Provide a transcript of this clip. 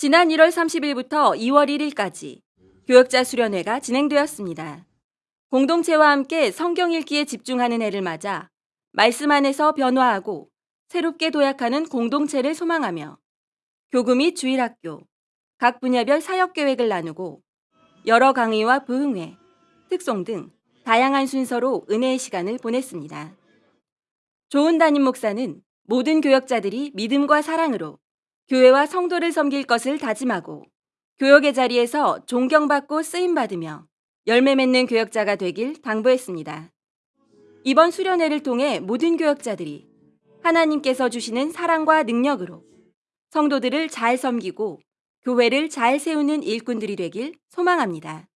지난 1월 30일부터 2월 1일까지 교역자 수련회가 진행되었습니다. 공동체와 함께 성경 읽기에 집중하는 해를 맞아 말씀 안에서 변화하고 새롭게 도약하는 공동체를 소망하며 교구 및 주일학교, 각 분야별 사역 계획을 나누고 여러 강의와 부흥회, 특송 등 다양한 순서로 은혜의 시간을 보냈습니다. 좋은 담임 목사는 모든 교역자들이 믿음과 사랑으로 교회와 성도를 섬길 것을 다짐하고 교역의 자리에서 존경받고 쓰임받으며 열매 맺는 교역자가 되길 당부했습니다. 이번 수련회를 통해 모든 교역자들이 하나님께서 주시는 사랑과 능력으로 성도들을 잘 섬기고 교회를 잘 세우는 일꾼들이 되길 소망합니다.